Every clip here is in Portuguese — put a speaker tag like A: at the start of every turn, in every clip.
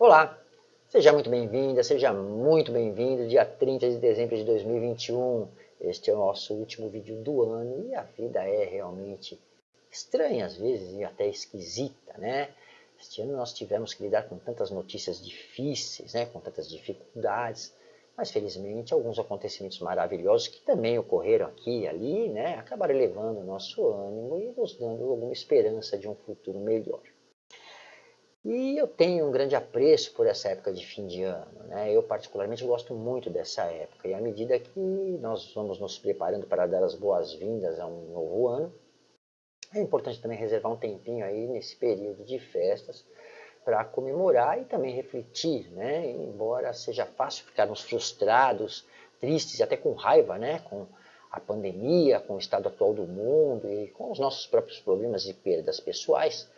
A: Olá, seja muito bem-vinda, seja muito bem-vindo, dia 30 de dezembro de 2021. Este é o nosso último vídeo do ano e a vida é realmente estranha às vezes e até esquisita, né? Este ano nós tivemos que lidar com tantas notícias difíceis, né? com tantas dificuldades, mas felizmente alguns acontecimentos maravilhosos que também ocorreram aqui e ali, né? acabaram elevando o nosso ânimo e nos dando alguma esperança de um futuro melhor. E eu tenho um grande apreço por essa época de fim de ano. Né? Eu particularmente gosto muito dessa época. E à medida que nós vamos nos preparando para dar as boas-vindas a um novo ano, é importante também reservar um tempinho aí nesse período de festas para comemorar e também refletir, né? Embora seja fácil ficarmos frustrados, tristes e até com raiva, né? Com a pandemia, com o estado atual do mundo e com os nossos próprios problemas e perdas pessoais,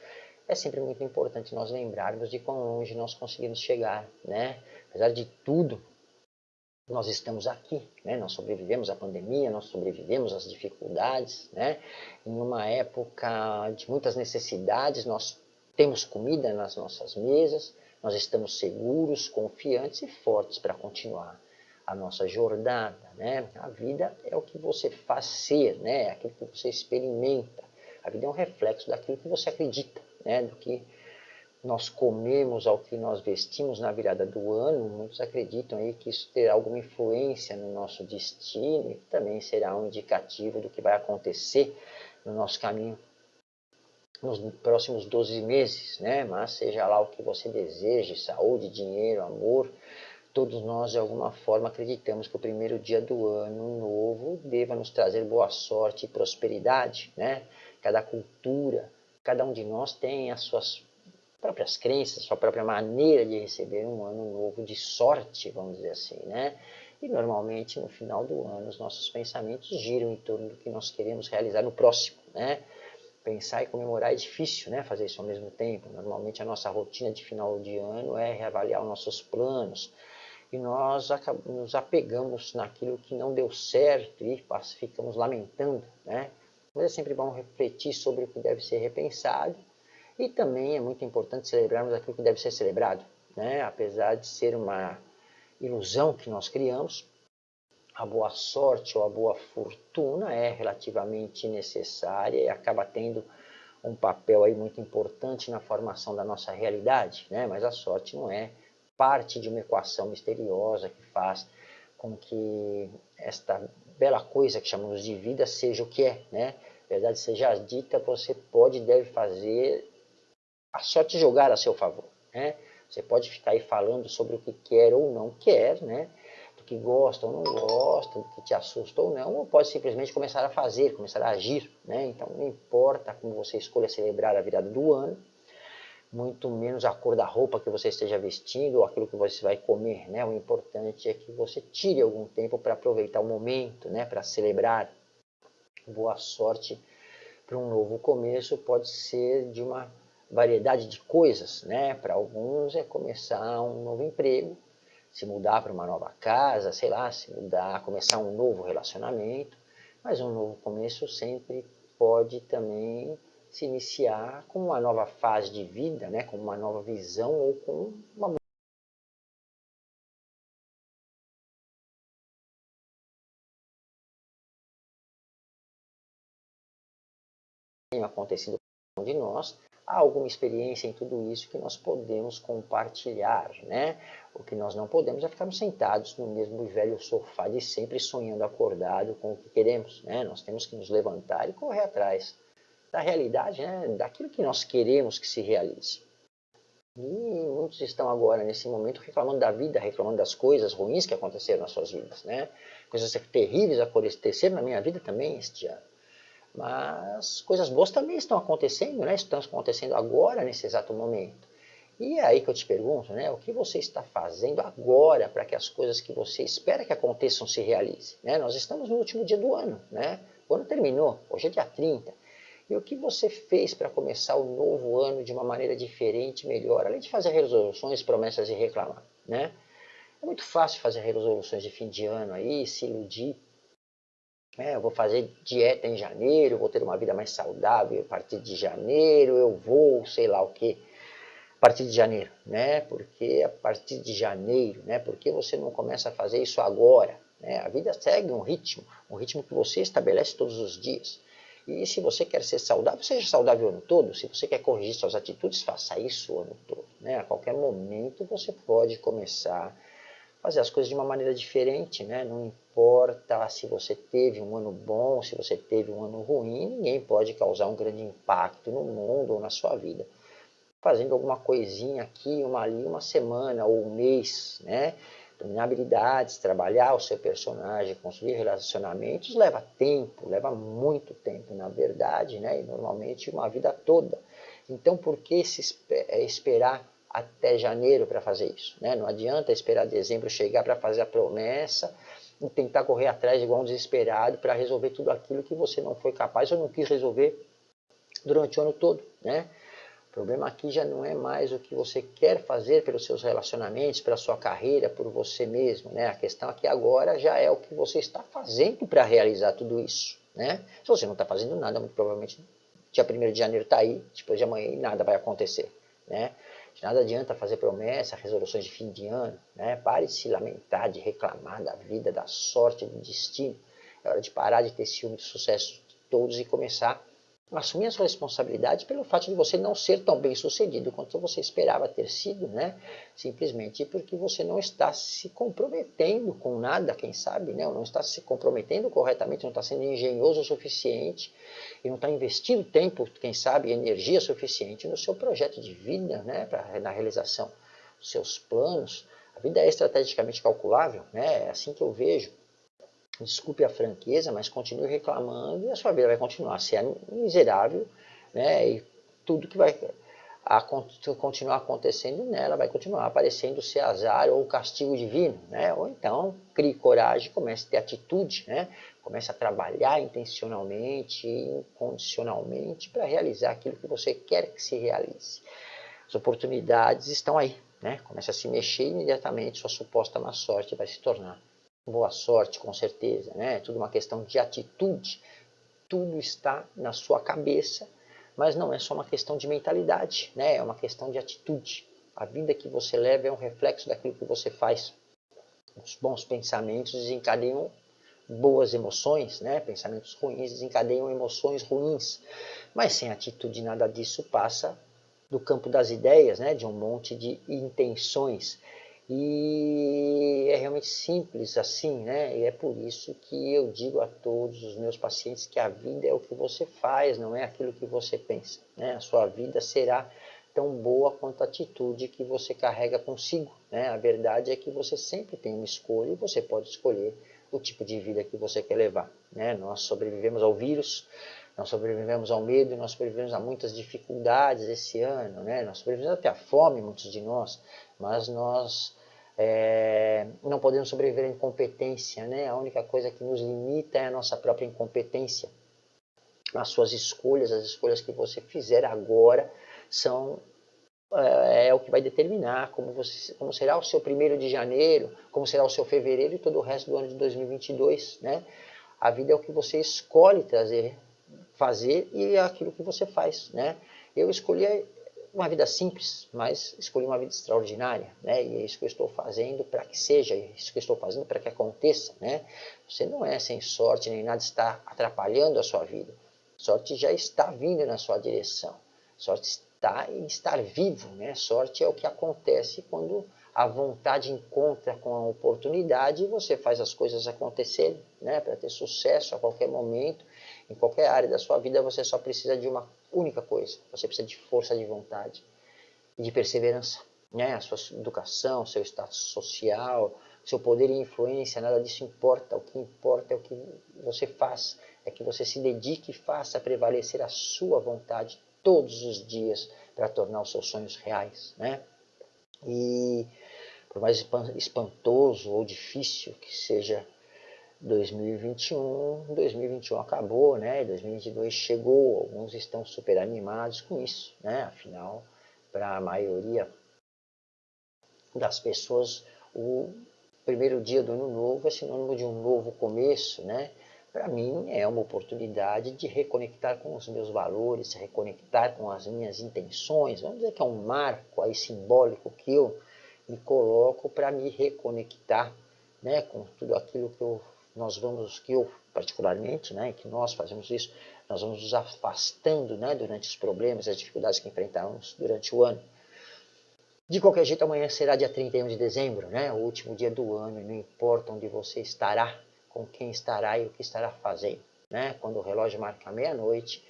A: é sempre muito importante nós lembrarmos de quão longe nós conseguimos chegar, né? Apesar de tudo, nós estamos aqui, né? Nós sobrevivemos à pandemia, nós sobrevivemos às dificuldades, né? Em uma época de muitas necessidades, nós temos comida nas nossas mesas, nós estamos seguros, confiantes e fortes para continuar a nossa jornada, né? A vida é o que você faz ser, né? É aquilo que você experimenta. A vida é um reflexo daquilo que você acredita né, do que nós comemos ao que nós vestimos na virada do ano, muitos acreditam aí que isso terá alguma influência no nosso destino e também será um indicativo do que vai acontecer no nosso caminho nos próximos 12 meses, né? Mas seja lá o que você deseje, saúde, dinheiro, amor, todos nós de alguma forma acreditamos que o primeiro dia do ano novo deva nos trazer boa sorte e prosperidade, né? Cada cultura, Cada um de nós tem as suas próprias crenças, sua própria maneira de receber um ano novo de sorte, vamos dizer assim, né? E normalmente no final do ano os nossos pensamentos giram em torno do que nós queremos realizar no próximo, né? Pensar e comemorar é difícil, né? Fazer isso ao mesmo tempo. Normalmente a nossa rotina de final de ano é reavaliar os nossos planos e nós nos apegamos naquilo que não deu certo e ficamos lamentando, né? Mas é sempre bom refletir sobre o que deve ser repensado e também é muito importante celebrarmos aquilo que deve ser celebrado. Né? Apesar de ser uma ilusão que nós criamos, a boa sorte ou a boa fortuna é relativamente necessária e acaba tendo um papel aí muito importante na formação da nossa realidade, né? mas a sorte não é parte de uma equação misteriosa que faz com que esta bela coisa que chamamos de vida seja o que é, né? Verdade seja dita, você pode e deve fazer a sorte jogar a seu favor, né? Você pode ficar aí falando sobre o que quer ou não quer, né? Do que gosta ou não gosta, do que te assusta ou não, ou pode simplesmente começar a fazer, começar a agir, né? Então não importa como você escolha celebrar a virada do ano, muito menos a cor da roupa que você esteja vestindo ou aquilo que você vai comer, né? O importante é que você tire algum tempo para aproveitar o momento, né? Para celebrar. Boa sorte para um novo começo pode ser de uma variedade de coisas, né? Para alguns é começar um novo emprego, se mudar para uma nova casa, sei lá, se mudar, começar um novo relacionamento, mas um novo começo sempre pode também se iniciar com uma nova fase de vida, né, com uma nova visão ou com uma acontecido com de nós, há alguma experiência em tudo isso que nós podemos compartilhar, né? O que nós não podemos é ficarmos sentados no mesmo velho sofá de sempre sonhando acordado com o que queremos, né? Nós temos que nos levantar e correr atrás da realidade, né, daquilo que nós queremos que se realize. E muitos estão agora, nesse momento, reclamando da vida, reclamando das coisas ruins que aconteceram nas suas vidas. Né? Coisas terríveis aconteceram na minha vida também este ano. Mas coisas boas também estão acontecendo, né? estão acontecendo agora, nesse exato momento. E é aí que eu te pergunto, né? o que você está fazendo agora para que as coisas que você espera que aconteçam se realizem? Né? Nós estamos no último dia do ano, né? o ano terminou, hoje é dia 30. E o que você fez para começar o novo ano de uma maneira diferente, melhor, além de fazer resoluções, promessas e reclamar, né? É muito fácil fazer resoluções de fim de ano aí, se iludir. É, eu vou fazer dieta em janeiro, vou ter uma vida mais saudável a partir de janeiro, eu vou, sei lá o que. partir de janeiro, né? Porque a partir de janeiro, né? Porque você não começa a fazer isso agora, né? A vida segue um ritmo, um ritmo que você estabelece todos os dias. E se você quer ser saudável, seja saudável o ano todo. Se você quer corrigir suas atitudes, faça isso o ano todo. Né? A qualquer momento você pode começar a fazer as coisas de uma maneira diferente. Né? Não importa se você teve um ano bom, se você teve um ano ruim, ninguém pode causar um grande impacto no mundo ou na sua vida. Fazendo alguma coisinha aqui, uma ali, uma semana ou um mês, né? Dominar habilidades, trabalhar o seu personagem, construir relacionamentos, leva tempo, leva muito tempo, na verdade, né? e normalmente uma vida toda. Então, por que se é, esperar até janeiro para fazer isso? Né? Não adianta esperar dezembro chegar para fazer a promessa e tentar correr atrás igual um desesperado para resolver tudo aquilo que você não foi capaz ou não quis resolver durante o ano todo. Né? O problema aqui já não é mais o que você quer fazer pelos seus relacionamentos, pela sua carreira, por você mesmo. Né? A questão aqui agora já é o que você está fazendo para realizar tudo isso. Né? Se você não está fazendo nada, muito provavelmente dia 1 de janeiro está aí, depois de amanhã nada vai acontecer. Né? De nada adianta fazer promessa, resoluções de fim de ano. Né? Pare de se lamentar, de reclamar da vida, da sorte, do destino. É hora de parar de ter ciúme do sucesso de todos e começar assumir a sua responsabilidade pelo fato de você não ser tão bem sucedido quanto você esperava ter sido, né? Simplesmente porque você não está se comprometendo com nada, quem sabe, né? Ou não está se comprometendo corretamente, não está sendo engenhoso o suficiente e não está investindo tempo, quem sabe, energia suficiente no seu projeto de vida, né? Pra, na realização dos seus planos. A vida é estrategicamente calculável, né? É assim que eu vejo desculpe a franqueza, mas continue reclamando e a sua vida vai continuar a ser miserável, né? E tudo que vai a continuar acontecendo nela vai continuar aparecendo ser azar ou castigo divino, né? Ou então crie coragem, comece a ter atitude, né? Comece a trabalhar intencionalmente, incondicionalmente para realizar aquilo que você quer que se realize. As oportunidades estão aí, né? Comece a se mexer imediatamente, sua suposta má sorte vai se tornar boa sorte, com certeza, né? É tudo uma questão de atitude. Tudo está na sua cabeça, mas não é só uma questão de mentalidade, né? É uma questão de atitude. A vida que você leva é um reflexo daquilo que você faz. Os bons pensamentos desencadeiam boas emoções, né? Pensamentos ruins desencadeiam emoções ruins. Mas sem atitude nada disso passa do campo das ideias, né? De um monte de intenções. E é realmente simples assim, né? E é por isso que eu digo a todos os meus pacientes que a vida é o que você faz, não é aquilo que você pensa. Né? A sua vida será tão boa quanto a atitude que você carrega consigo. Né? A verdade é que você sempre tem uma escolha e você pode escolher o tipo de vida que você quer levar. Né? Nós sobrevivemos ao vírus, nós sobrevivemos ao medo, nós sobrevivemos a muitas dificuldades esse ano, né? nós sobrevivemos até a fome, muitos de nós, mas nós é, não podemos sobreviver à incompetência, né? A única coisa que nos limita é a nossa própria incompetência. As suas escolhas, as escolhas que você fizer agora são é, é o que vai determinar como, você, como será o seu primeiro de janeiro, como será o seu fevereiro e todo o resto do ano de 2022, né? A vida é o que você escolhe trazer, fazer e é aquilo que você faz, né? Eu escolhi uma vida simples, mas escolhi uma vida extraordinária, né? E é isso que eu estou fazendo para que seja, é isso que eu estou fazendo para que aconteça, né? Você não é sem sorte nem nada está atrapalhando a sua vida. Sorte já está vindo na sua direção. Sorte está em estar vivo, né? Sorte é o que acontece quando a vontade encontra com a oportunidade e você faz as coisas acontecerem, né? Para ter sucesso a qualquer momento, em qualquer área da sua vida, você só precisa de uma única coisa. Você precisa de força de vontade e de perseverança. Né? A sua educação, seu status social, seu poder e influência, nada disso importa. O que importa é o que você faz. É que você se dedique e faça prevalecer a sua vontade todos os dias para tornar os seus sonhos reais. Né? E por mais espantoso ou difícil que seja 2021, 2021 acabou, né? 2022 chegou, alguns estão super animados com isso, né? Afinal, para a maioria das pessoas, o primeiro dia do ano novo é sinônimo de um novo começo, né? para mim é uma oportunidade de reconectar com os meus valores, reconectar com as minhas intenções. Vamos dizer que é um marco aí simbólico que eu me coloco para me reconectar né, com tudo aquilo que eu, nós vamos, que eu particularmente, né, que nós fazemos isso, nós vamos nos afastando né, durante os problemas, as dificuldades que enfrentamos durante o ano. De qualquer jeito, amanhã será dia 31 de dezembro, né, o último dia do ano, e não importa onde você estará, com quem estará e o que estará fazendo. Né? Quando o relógio marca meia-noite,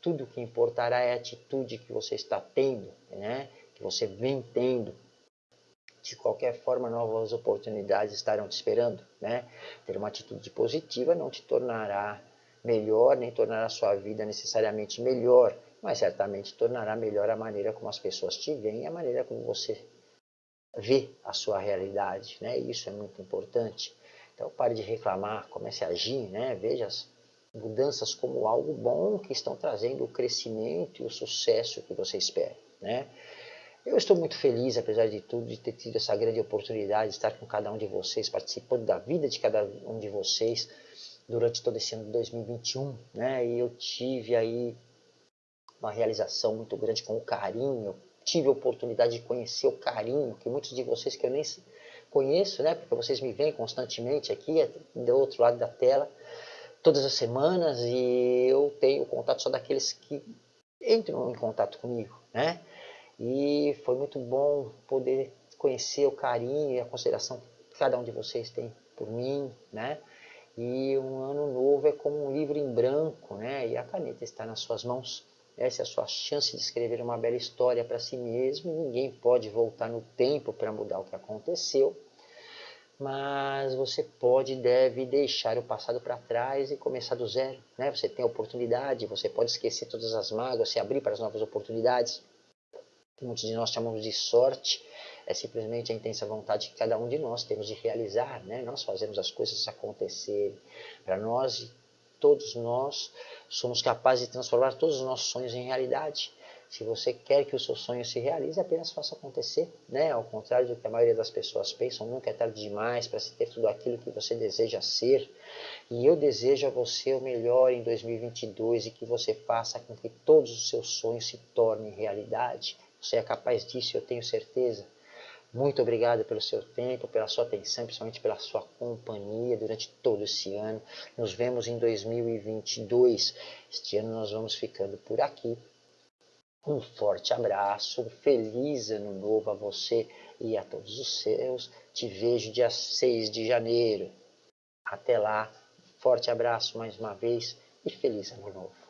A: tudo o que importará é a atitude que você está tendo, né? que você vem tendo. De qualquer forma, novas oportunidades estarão te esperando. Né? Ter uma atitude positiva não te tornará melhor, nem tornará a sua vida necessariamente melhor, mas certamente tornará melhor a maneira como as pessoas te veem, a maneira como você vê a sua realidade. Né? Isso é muito importante. Então pare de reclamar, comece a agir, né? veja as mudanças como algo bom que estão trazendo o crescimento e o sucesso que você espera. Né? Eu estou muito feliz, apesar de tudo, de ter tido essa grande oportunidade de estar com cada um de vocês, participando da vida de cada um de vocês durante todo esse ano de 2021. Né? E eu tive aí uma realização muito grande com o carinho, tive a oportunidade de conhecer o carinho que muitos de vocês que eu nem conheço, né, porque vocês me veem constantemente aqui, é do outro lado da tela, todas as semanas, e eu tenho contato só daqueles que entram em contato comigo, né? E foi muito bom poder conhecer o carinho e a consideração que cada um de vocês tem por mim, né? E um ano novo é como um livro em branco, né? E a caneta está nas suas mãos. Essa é a sua chance de escrever uma bela história para si mesmo. Ninguém pode voltar no tempo para mudar o que aconteceu mas você pode e deve deixar o passado para trás e começar do zero. Né? Você tem a oportunidade, você pode esquecer todas as mágoas, se abrir para as novas oportunidades. Muitos de nós chamamos de sorte, é simplesmente a intensa vontade que cada um de nós temos de realizar. Né? Nós fazemos as coisas acontecerem. Para nós, todos nós somos capazes de transformar todos os nossos sonhos em realidade. Se você quer que o seu sonho se realize, apenas faça acontecer. Né? Ao contrário do que a maioria das pessoas pensam, nunca é tarde demais para se ter tudo aquilo que você deseja ser. E eu desejo a você o melhor em 2022 e que você faça com que todos os seus sonhos se tornem realidade. Você é capaz disso, eu tenho certeza. Muito obrigado pelo seu tempo, pela sua atenção, principalmente pela sua companhia durante todo esse ano. Nos vemos em 2022. Este ano nós vamos ficando por aqui. Um forte abraço, um feliz ano novo a você e a todos os seus. Te vejo dia 6 de janeiro. Até lá, forte abraço mais uma vez e feliz ano novo.